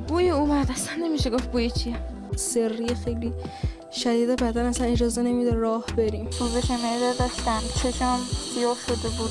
بوی اومد اصلا نمیشه گفت بوی چیه. سری خیلی شدید بدن اصلا اجازه نمیده راه بریم. خوبش داشتم. چشم سیاه شده بود